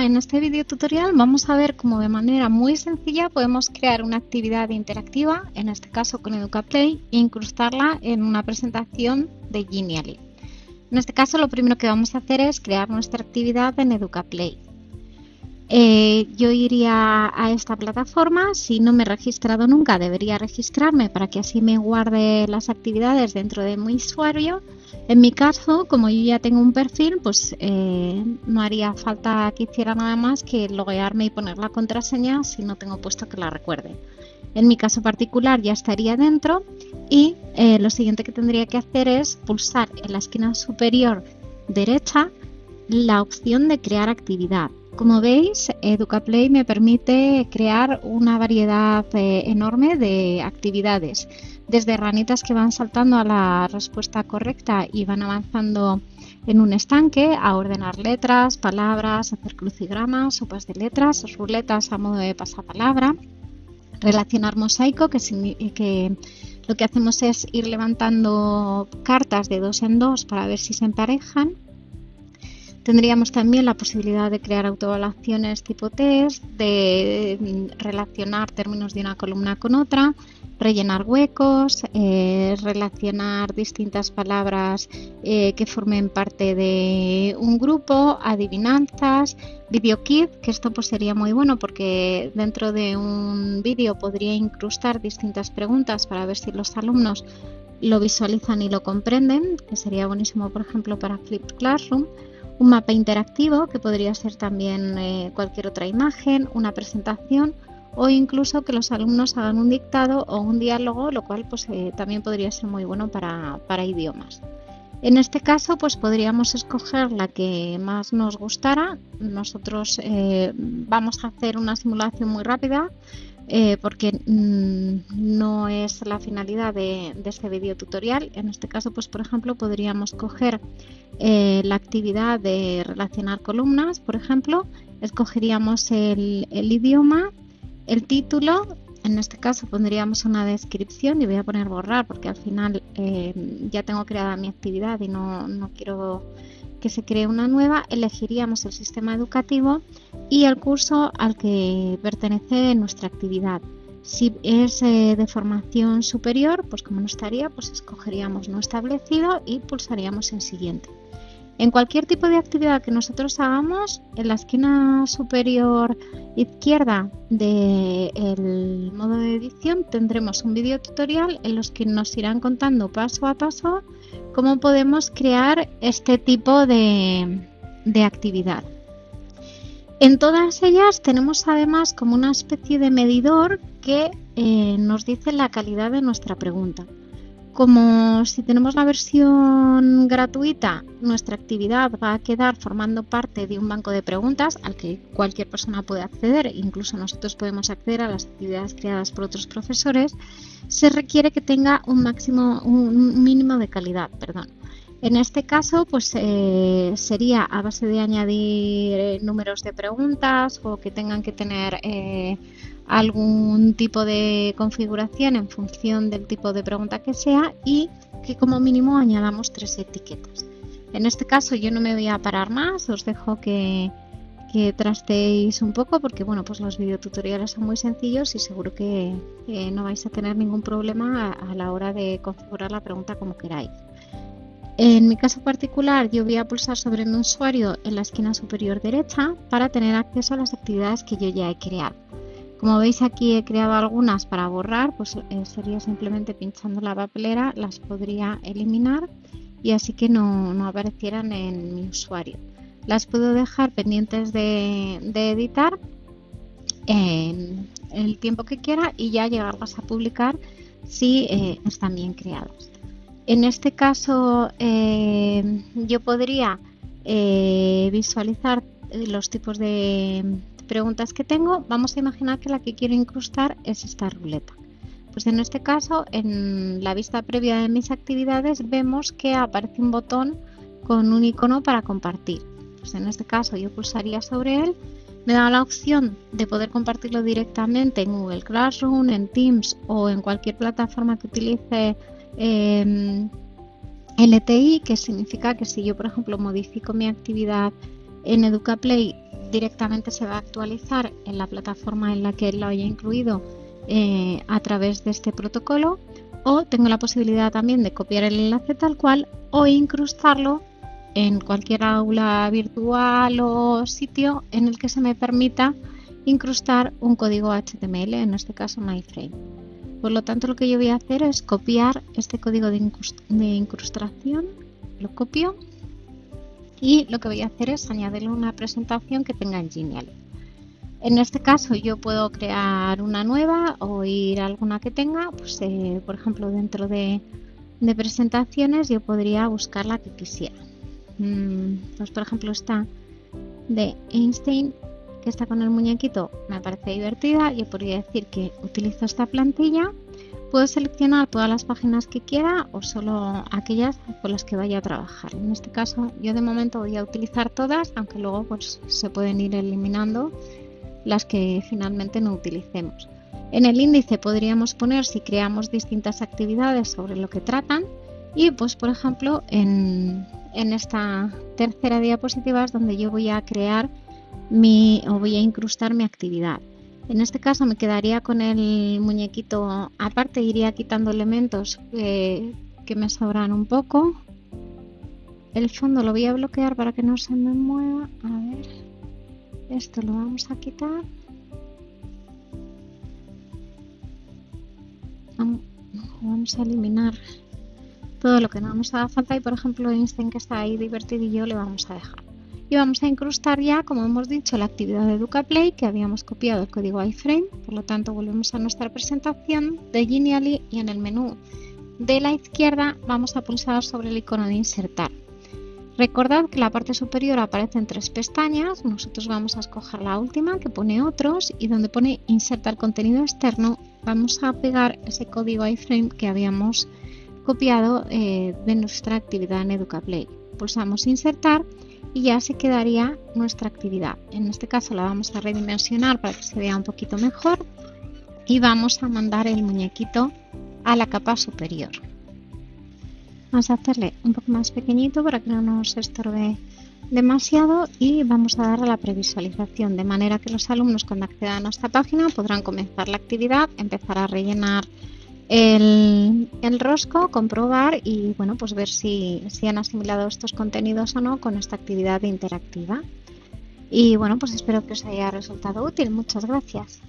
En este video tutorial vamos a ver cómo de manera muy sencilla podemos crear una actividad interactiva, en este caso con EducaPlay, e incrustarla en una presentación de Genially. En este caso lo primero que vamos a hacer es crear nuestra actividad en EducaPlay. Eh, yo iría a esta plataforma, si no me he registrado nunca debería registrarme para que así me guarde las actividades dentro de mi usuario. En mi caso, como yo ya tengo un perfil, pues eh, no haría falta que hiciera nada más que loguearme y poner la contraseña si no tengo puesto que la recuerde. En mi caso particular ya estaría dentro y eh, lo siguiente que tendría que hacer es pulsar en la esquina superior derecha la opción de crear actividad. Como veis, EducaPlay me permite crear una variedad eh, enorme de actividades, desde ranitas que van saltando a la respuesta correcta y van avanzando en un estanque, a ordenar letras, palabras, hacer crucigramas, sopas de letras, ruletas a modo de pasapalabra, relacionar mosaico, que, que lo que hacemos es ir levantando cartas de dos en dos para ver si se emparejan Tendríamos también la posibilidad de crear autoevaluaciones tipo test, de mm, relacionar términos de una columna con otra, rellenar huecos, eh, relacionar distintas palabras eh, que formen parte de un grupo, adivinanzas, video kit, que esto pues sería muy bueno porque dentro de un vídeo podría incrustar distintas preguntas para ver si los alumnos lo visualizan y lo comprenden, que sería buenísimo por ejemplo para Flipped Classroom un mapa interactivo que podría ser también eh, cualquier otra imagen, una presentación o incluso que los alumnos hagan un dictado o un diálogo, lo cual pues, eh, también podría ser muy bueno para, idiomas. En este caso, pues podríamos escoger la que más nos gustara. Nosotros eh, vamos a hacer una simulación muy rápida porque mm, no es la finalidad de, de este video tutorial. En este caso, pues por ejemplo, podríamos coger eh, la actividad de relacionar columnas, por ejemplo, escogeríamos el, idioma, el título, en este caso pondríamos una descripción y voy a poner borrar porque al final eh, ya tengo creada mi actividad y no, no, quiero que se cree una nueva, elegiríamos el sistema educativo y el curso al que pertenece nuestra actividad. Si es eh, de formación superior, pues como no estaría, pues escogeríamos no establecido y pulsaríamos en siguiente. En cualquier tipo de actividad que nosotros hagamos, en la esquina superior izquierda del modo de edición tendremos un video tutorial en los que nos irán contando paso a paso cómo podemos crear este tipo de, actividad. En todas ellas tenemos además como una especie de medidor que eh, nos dice la calidad de nuestra pregunta. Como si tenemos la versión gratuita, nuestra actividad va a quedar formando parte de un banco de preguntas al que cualquier persona puede acceder, incluso nosotros podemos acceder a las actividades creadas por otros profesores, se requiere que tenga un máximo, un mínimo de calidad, perdón. En este caso, pues eh, sería a base de añadir eh, números de preguntas o que tengan que tener eh, algún tipo de configuración en función del tipo de pregunta que sea y que como mínimo añadamos tres etiquetas. En este caso yo no me voy a parar más, os dejo que, que trasteéis un poco porque bueno pues los videotutoriales son muy sencillos y seguro que, no vais a tener ningún problema a, la hora de configurar la pregunta como queráis. En mi caso particular yo voy a pulsar sobre mi usuario en la esquina superior derecha para tener acceso a las actividades que yo ya he creado. Como veis aquí he creado algunas para borrar, pues eh, sería simplemente pinchando la papelera, las podría eliminar y así que no, aparecieran en mi usuario. Las puedo dejar pendientes de, editar en el tiempo que quiera y ya llegarlas a publicar si eh, están bien creadas. En este caso eh, yo podría visualizar los tipos de, preguntas que tengo, vamos a imaginar que la que quiero incrustar es esta ruleta. Pues en este caso, en la vista previa de mis actividades, vemos que aparece un botón con un icono para compartir. Pues en este caso yo pulsaría sobre él, me da la opción de poder compartirlo directamente en Google Classroom, en Teams o en cualquier plataforma que utilice eh, LTI, que significa que si yo, por ejemplo, modifico mi actividad En EducaPlay directamente se va a actualizar en la plataforma en la que lo haya incluido eh, a través de este protocolo o tengo la posibilidad también de copiar el enlace tal cual o incrustarlo en cualquier aula virtual o sitio en el que se me permita incrustar un código HTML, en este caso MyFrame. Por lo tanto, lo que yo voy a hacer es copiar este código de, incrustación, lo copio y lo que voy a hacer es añadirle una presentación que tenga en Genial. En este caso yo puedo crear una nueva o ir a alguna que tenga, pues eh, por ejemplo dentro de, presentaciones yo podría buscar la que quisiera. Mm, pues por ejemplo esta de Einstein que está con el muñequito me parece divertida yo podría decir que utilizo esta plantilla puedo seleccionar todas las páginas que quiera o solo aquellas con las que vaya a trabajar en este caso yo de momento voy a utilizar todas aunque luego pues se pueden ir eliminando las que finalmente no utilicemos en el índice podríamos poner si creamos distintas actividades sobre lo que tratan y pues por ejemplo en, esta tercera diapositiva es donde yo voy a crear mi o voy a incrustar mi actividad. En este caso me quedaría con el muñequito aparte, iría quitando elementos que, me sobran un poco. El fondo lo voy a bloquear para que no se me mueva. A ver, esto lo vamos a quitar. Vamos a eliminar todo lo que no nos haga falta y por ejemplo Einstein que está ahí divertidillo le vamos a dejar. Y vamos a incrustar ya, como hemos dicho, la actividad de EducaPlay que habíamos copiado el código iframe, por lo tanto volvemos a nuestra presentación de Genially y en el menú de la izquierda vamos a pulsar sobre el icono de insertar. Recordad que la parte superior aparece en tres pestañas, nosotros vamos a escoger la última que pone otros y donde pone insertar contenido externo vamos a pegar ese código iframe que habíamos copiado eh, de nuestra actividad en EducaPlay. Pulsamos insertar y ya se quedaría nuestra actividad. En este caso la vamos a redimensionar para que se vea un poquito mejor y vamos a mandar el muñequito a la capa superior. Vamos a hacerle un poco más pequeñito para que no nos estorbe demasiado y vamos a darle la previsualización de manera que los alumnos cuando accedan a esta página podrán comenzar la actividad, empezar a rellenar el, rosco, comprobar y bueno, pues ver si, si han asimilado estos contenidos o no con esta actividad interactiva. Y bueno, pues espero que os haya resultado útil. Muchas gracias.